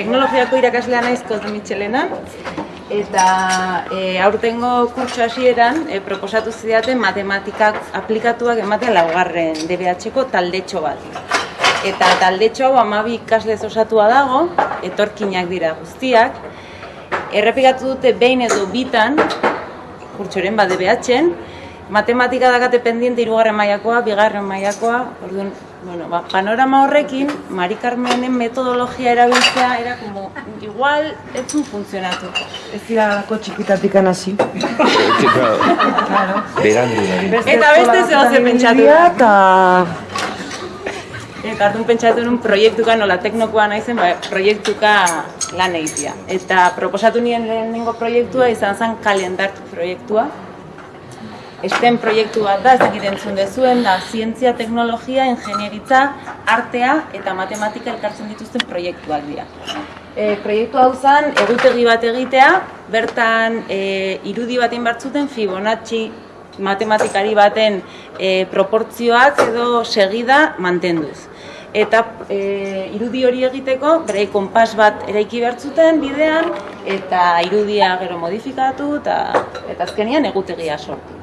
Teknologiako irakaslea naiz Koz Michelenan eta e, aurtengo kurtso hasieran e, proposatu zidaten matematikak aplikatuak ematen laugarren DBH-ko taldetxo bat. Eta taldetxo hau amabi ikaslez osatua dago, etorkinak dira guztiak. Errepikatu dute behin edo bitan, kurtsoren bat DBH-en, matematika dakate pendiente irugarren mailakoa, bigarren mailakoa, orduan, bueno, ba, panorama horrekin, Mari Carmenen metodologia erabiltzea era como igual ez du funtzionatu. Ez dira lako txikitatik hasi. Claro. Berandu da. Eta beste zeo ze pentsatu. Eta... Eta hartun pentsatu nun proiektuka nola teknokoa naizen, ba, proiektuka lan egitea. Eta proposatu nien lehenengo proiektua izan zen kalendart proiektua. Esten proiektu bat da, ez dakit entzun dezuen, da zientzia, teknologia, ingenieritza, artea eta matematika elkartzen dituzten proiektuak dira. E, proiektu hau zen, egutegi bat egitea, bertan e, irudi baten bartzuten Fibonacci matematikari baten e, proportzioak edo segida mantenduz. Eta e, irudi hori egiteko, berai konpas bat eraiki bertzuten bidean, eta irudia gero modifikatu, eta, eta azkenian egutegia sortu.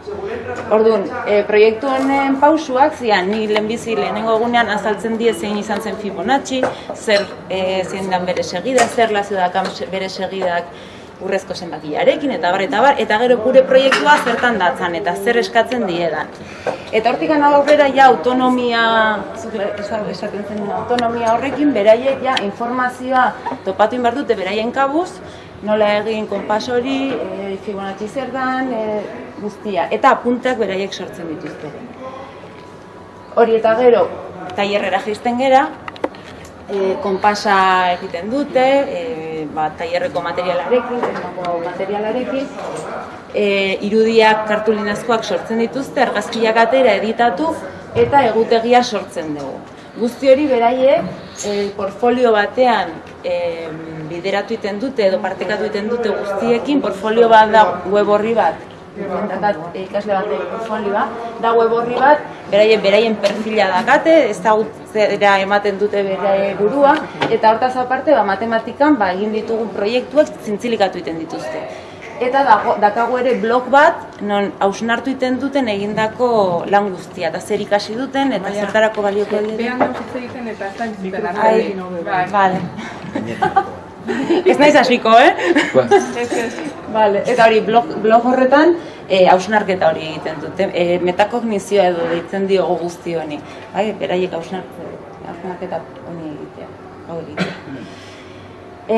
Orduan, e, proiektu honen pausuak zian, ni lehenbizi lehenengo egunean azaltzen die zein izan zen Fibonacci, zer e, zein dan bere segida, zer lazio dakan bere segidak urrezko zenbakiarekin eta bar eta bar eta gero gure proiektua zertan datzan eta zer eskatzen diedan. Eta hortik aurrera ja autonomia esaten zen autonomia horrekin beraiek ja informazioa topatu in dute beraien kabuz, nola egin konpas hori, e, Fibonacci zer dan, e, guztia eta apunteak beraiek sortzen dituzte. Hori eta gero tailerrera jaisten gera, e, konpasa egiten dute, e, ba, tailerreko materialarekin, materialarekin, e, irudiak kartulinazkoak sortzen dituzte, argazkiak atera editatu eta egutegia sortzen dugu. Guzti hori beraiek e, portfolio batean e, bideratu iten dute edo partekatu iten dute guztiekin, portfolio bat da web horri bat, dakat ikasle bat portfolioa, da web horri bat, beraien beraien perfila dakate, ez da zera ematen dute bere burua, eta hortaz aparte, ba, matematikan ba, egin ditugun proiektuak zintzilikatu egiten dituzte. Eta dago, dakago ere blog bat, non hausnartu egiten duten egindako lan guztia, eta zer ikasi duten, eta zertarako balioko dira. Behan egiten eta ez da. Vale. Ez naiz hasiko, eh? vale. Eta hori, blog, blog horretan, eh, hausnarketa hori egiten dute. E, metakognizioa edo deitzen diogu guzti honi. Bai, beraiek hausnarketa honi egitea. Hau egitea. E,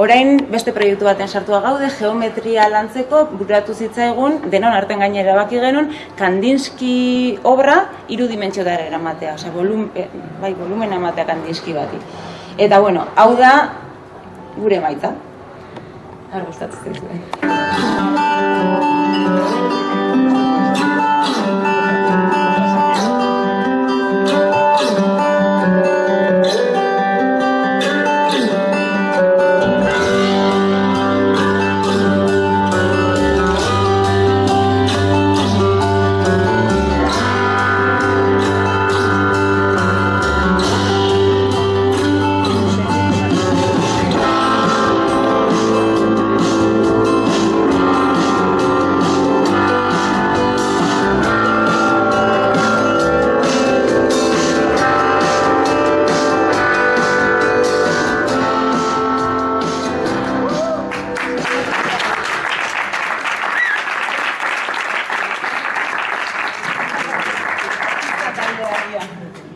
Orain beste proiektu baten sartua gaude, geometria lantzeko, buratu zitzaigun, denon arten gainera baki genuen, Kandinsky obra irudimentziotara eramatea, osea, volum, bai, volumen ematea Kandinsky bati. Eta bueno, hau da gure maita. Har gustatzen zuen.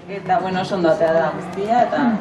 Eta, bueno, oso ondo da guztia, eta...